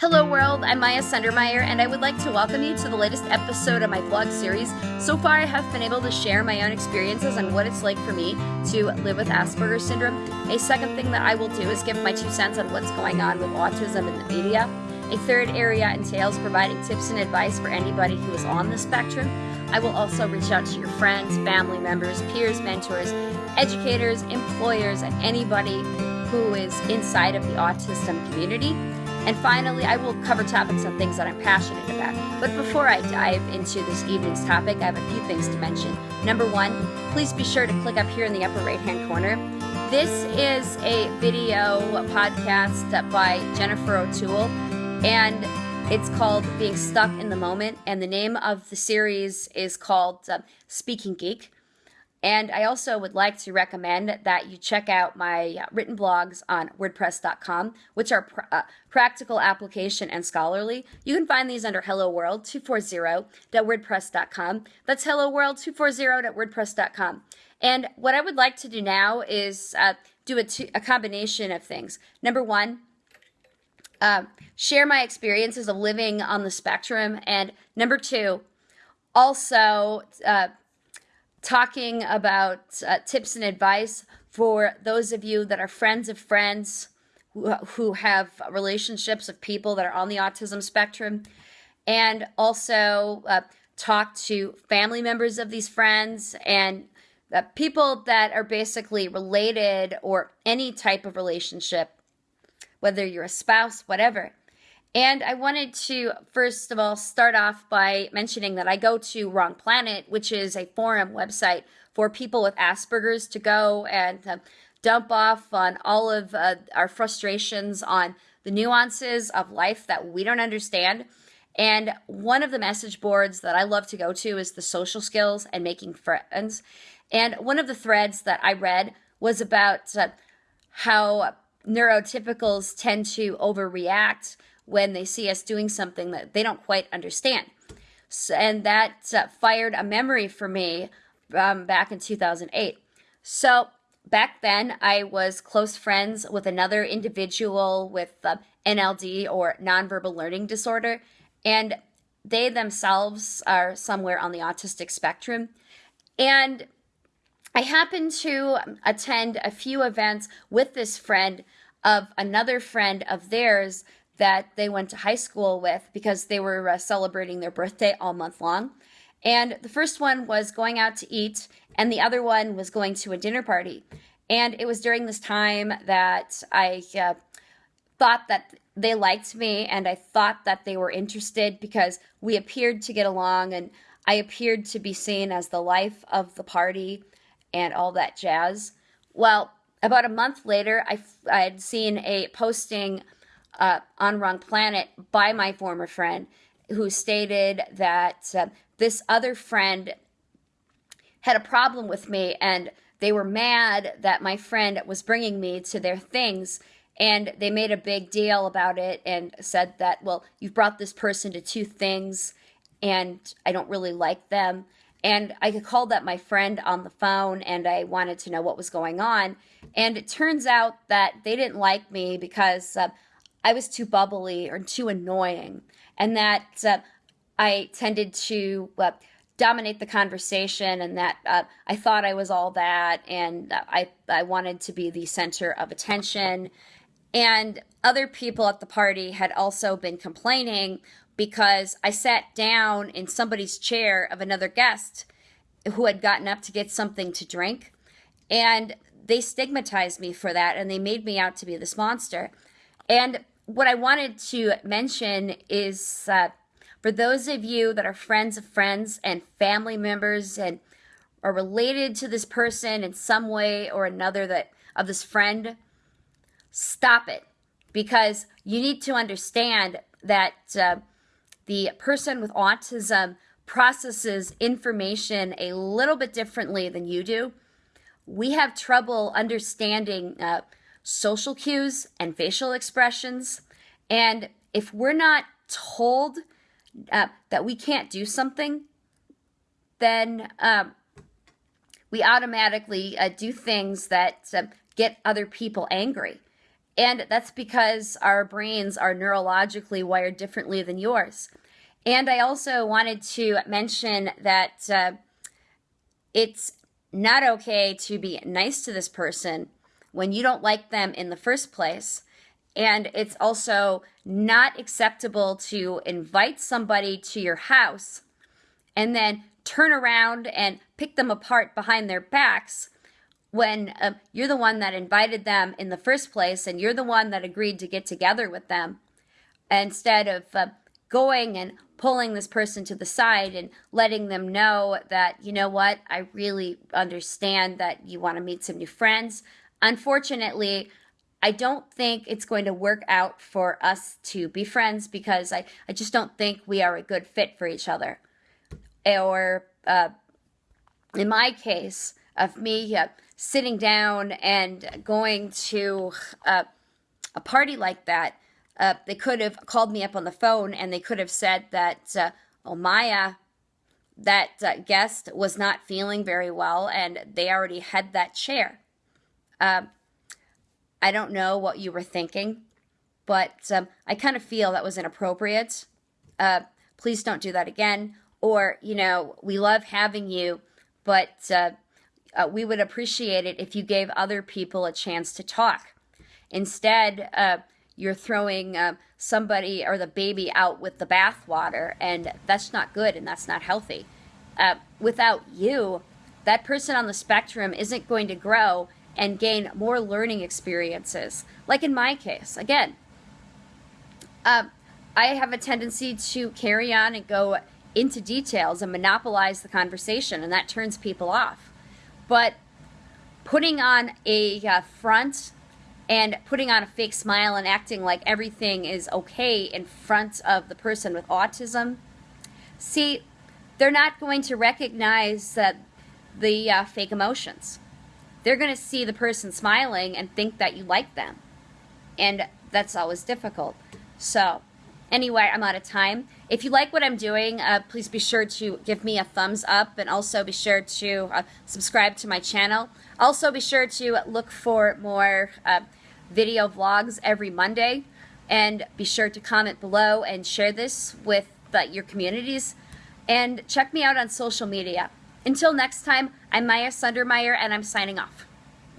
Hello world, I'm Maya Sundermeyer and I would like to welcome you to the latest episode of my blog series. So far I have been able to share my own experiences on what it's like for me to live with Asperger's syndrome. A second thing that I will do is give my two cents on what's going on with autism in the media. A third area entails providing tips and advice for anybody who is on the spectrum. I will also reach out to your friends, family members, peers, mentors, educators, employers, and anybody who is inside of the autism community. And finally, I will cover topics on things that I'm passionate about. But before I dive into this evening's topic, I have a few things to mention. Number one, please be sure to click up here in the upper right hand corner. This is a video podcast by Jennifer O'Toole, and it's called Being Stuck in the Moment. And the name of the series is called uh, Speaking Geek. And I also would like to recommend that you check out my uh, written blogs on WordPress.com, which are pr uh, practical, application, and scholarly. You can find these under Hello World 240.wordpress.com. That's Hello World 240.wordpress.com. And what I would like to do now is uh, do a, a, combination of things. Number one, uh, share my experiences of living on the spectrum. And number two, also uh, talking about uh, tips and advice for those of you that are friends of friends who, who have relationships of people that are on the autism spectrum, and also uh, talk to family members of these friends and uh, people that are basically related or any type of relationship, whether you're a spouse, whatever. And I wanted to, first of all, start off by mentioning that I go to Wrong Planet, which is a forum website for people with Asperger's to go and uh, dump off on all of uh, our frustrations on the nuances of life that we don't understand. And one of the message boards that I love to go to is the social skills and making friends. And one of the threads that I read was about uh, how neurotypicals tend to overreact when they see us doing something that they don't quite understand. So, and that uh, fired a memory for me um, back in 2008. So back then, I was close friends with another individual with uh, NLD or nonverbal learning disorder, and they themselves are somewhere on the autistic spectrum. And I happened to attend a few events with this friend of another friend of theirs that they went to high school with because they were uh, celebrating their birthday all month long. And the first one was going out to eat, and the other one was going to a dinner party. And it was during this time that I uh, thought that they liked me and I thought that they were interested because we appeared to get along and I appeared to be seen as the life of the party and all that jazz. Well, about a month later, I, I had seen a posting uh, on Wrong Planet by my former friend who stated that uh, this other friend had a problem with me and they were mad that my friend was bringing me to their things and they made a big deal about it and said that well you've brought this person to two things and i don't really like them. And i called that my friend on the phone and i wanted to know what was going on. And it turns out that they didn't like me because uh, I was too bubbly or too annoying, and that uh, I tended to uh, dominate the conversation, and that uh, I thought I was all that, and I I wanted to be the center of attention. And other people at the party had also been complaining because I sat down in somebody's chair of another guest who had gotten up to get something to drink. And they stigmatized me for that and they made me out to be this monster. And what I wanted to mention is uh, for those of you that are friends of friends and family members and are related to this person in some way or another that of this friend, stop it because you need to understand that uh, the person with autism processes information a little bit differently than you do. We have trouble understanding uh, social cues and facial expressions. And if we're not told uh, that we can't do something, then um, we automatically uh, do things that uh, get other people angry. And that's because our brains are neurologically wired differently than yours. And I also wanted to mention that uh, it's not okay to be nice to this person when you don't like them in the first place. And it's also not acceptable to invite somebody to your house and then turn around and pick them apart behind their backs when uh, you're the one that invited them in the first place and you're the one that agreed to get together with them instead of uh, going and pulling this person to the side and letting them know that, you know what, I really understand that you want to meet some new friends. Unfortunately, I don't think it's going to work out for us to be friends because I, I just don't think we are a good fit for each other. Or uh, in my case, of me uh, sitting down and going to uh, a party like that, uh, they could have called me up on the phone and they could have said that, uh, oh, Maya, that uh, guest was not feeling very well and they already had that chair. Um, I don't know what you were thinking, but um, I kind of feel that was inappropriate. Uh, please don't do that again. Or, you know, we love having you, but uh, uh, we would appreciate it if you gave other people a chance to talk. Instead, uh, you're throwing uh, somebody or the baby out with the bathwater, and that's not good and that's not healthy. Uh, without you, that person on the spectrum isn't going to grow and gain more learning experiences. Like in my case, again, uh, I have a tendency to carry on and go into details and monopolize the conversation, and that turns people off. But putting on a uh, front and putting on a fake smile and acting like everything is okay in front of the person with autism, see, they're not going to recognize that the uh, fake emotions. They're going to see the person smiling and think that you like them. And that's always difficult. So, Anyway, I'm out of time. If you like what I'm doing, uh, please be sure to give me a thumbs up and also be sure to uh, subscribe to my channel. Also be sure to look for more uh, video vlogs every Monday and be sure to comment below and share this with your communities and check me out on social media. Until next time, I'm Maya Sundermeyer and I'm signing off.